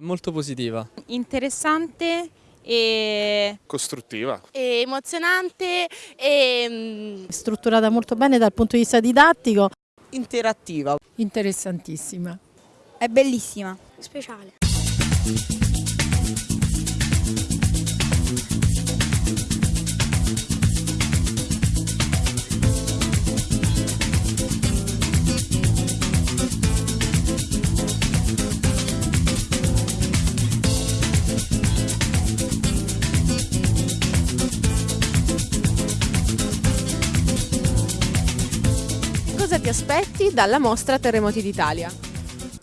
Molto positiva. Interessante e costruttiva. E emozionante e strutturata molto bene dal punto di vista didattico. Interattiva. Interessantissima. È bellissima. Speciale. Cosa ti aspetti dalla mostra Terremoti d'Italia?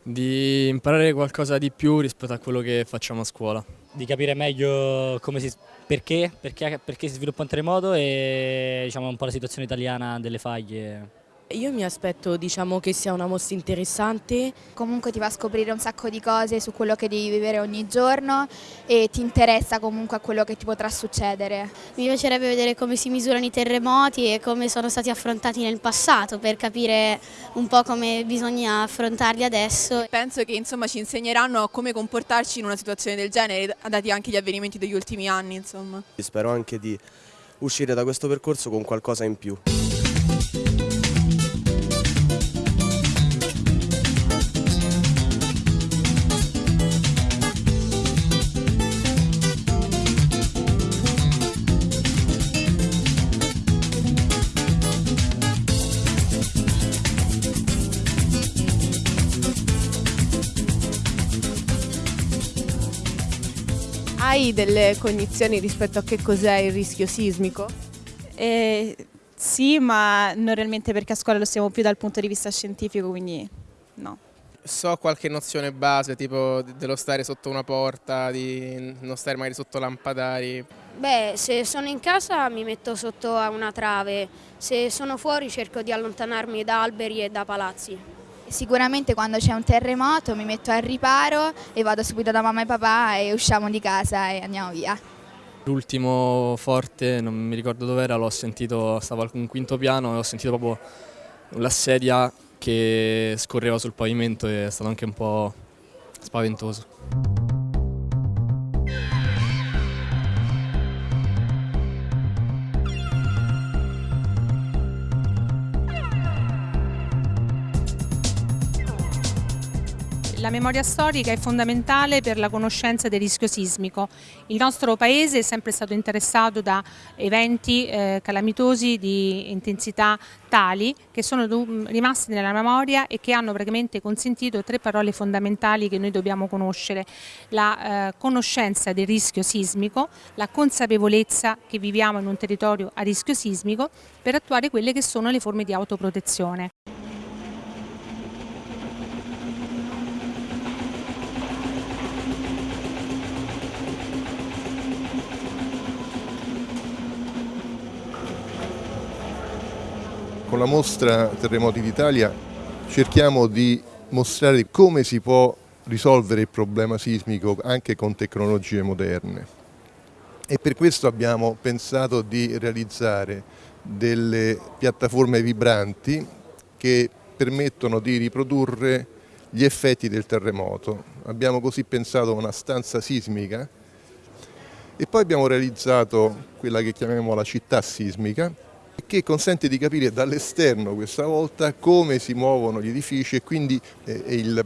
Di imparare qualcosa di più rispetto a quello che facciamo a scuola. Di capire meglio si, perché, perché, perché si sviluppa un terremoto e diciamo, un po' la situazione italiana delle faglie. Io mi aspetto diciamo, che sia una mostra interessante. Comunque ti fa scoprire un sacco di cose su quello che devi vivere ogni giorno e ti interessa comunque a quello che ti potrà succedere. Mi piacerebbe vedere come si misurano i terremoti e come sono stati affrontati nel passato per capire un po' come bisogna affrontarli adesso. Penso che insomma, ci insegneranno come comportarci in una situazione del genere, dati anche gli avvenimenti degli ultimi anni. Insomma. Spero anche di uscire da questo percorso con qualcosa in più. Hai delle cognizioni rispetto a che cos'è il rischio sismico? Eh, sì, ma non realmente perché a scuola lo stiamo più dal punto di vista scientifico, quindi no. So qualche nozione base, tipo dello stare sotto una porta, di non stare magari sotto lampadari. Beh, se sono in casa mi metto sotto a una trave, se sono fuori cerco di allontanarmi da alberi e da palazzi. Sicuramente quando c'è un terremoto mi metto al riparo e vado subito da mamma e papà e usciamo di casa e andiamo via. L'ultimo forte, non mi ricordo dove era, l'ho sentito, stavo al quinto piano e ho sentito proprio la sedia che scorreva sul pavimento e è stato anche un po' spaventoso. La memoria storica è fondamentale per la conoscenza del rischio sismico. Il nostro Paese è sempre stato interessato da eventi eh, calamitosi di intensità tali che sono rimasti nella memoria e che hanno praticamente consentito tre parole fondamentali che noi dobbiamo conoscere. La eh, conoscenza del rischio sismico, la consapevolezza che viviamo in un territorio a rischio sismico per attuare quelle che sono le forme di autoprotezione. Con la mostra Terremoti d'Italia cerchiamo di mostrare come si può risolvere il problema sismico anche con tecnologie moderne e per questo abbiamo pensato di realizzare delle piattaforme vibranti che permettono di riprodurre gli effetti del terremoto. Abbiamo così pensato a una stanza sismica e poi abbiamo realizzato quella che chiamiamo la città sismica che consente di capire dall'esterno questa volta come si muovono gli edifici e quindi eh, il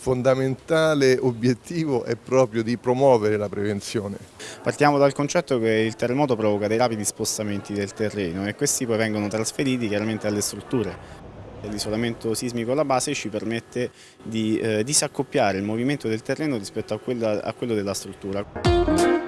fondamentale obiettivo è proprio di promuovere la prevenzione. Partiamo dal concetto che il terremoto provoca dei rapidi spostamenti del terreno e questi poi vengono trasferiti chiaramente alle strutture. L'isolamento sismico alla base ci permette di eh, disaccoppiare il movimento del terreno rispetto a, quella, a quello della struttura.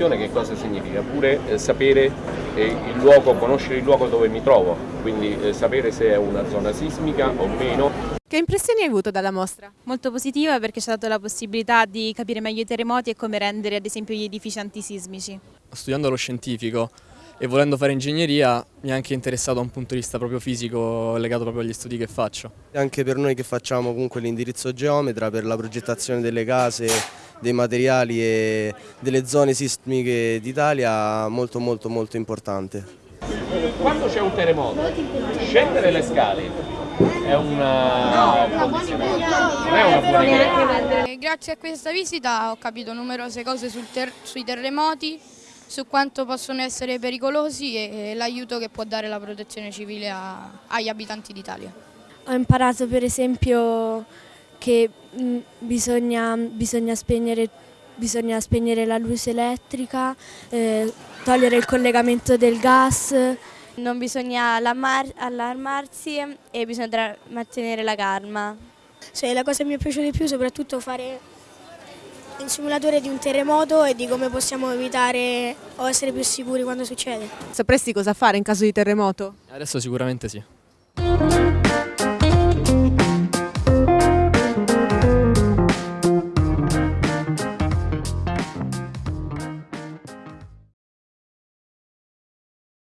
Prevenzione che cosa significa? Pure eh, sapere eh, il luogo, conoscere il luogo dove mi trovo, quindi eh, sapere se è una zona sismica o meno. Che impressioni hai avuto dalla mostra? Molto positiva perché ci ha dato la possibilità di capire meglio i terremoti e come rendere ad esempio gli edifici antisismici. Studiando lo scientifico e volendo fare ingegneria mi è anche interessato da un punto di vista proprio fisico legato proprio agli studi che faccio. Anche per noi che facciamo comunque l'indirizzo geometra per la progettazione delle case dei materiali e delle zone sismiche d'Italia molto molto molto importante. Quando c'è un terremoto, scendere le scale è una condizione, non è una buona idea. Grazie a questa visita ho capito numerose cose ter sui terremoti, su quanto possono essere pericolosi e l'aiuto che può dare la protezione civile a, agli abitanti d'Italia. Ho imparato per esempio che mh, bisogna, bisogna, spegnere, bisogna, spegnere, la luce elettrica, eh, togliere il collegamento del gas. Non bisogna allarmarsi e bisogna mantenere la calma. Cioè, la cosa che mi è piaciuta di più soprattutto fare il simulatore di un terremoto e di come possiamo evitare o essere più sicuri quando succede. Sapresti cosa fare in caso di terremoto? Adesso sicuramente sì.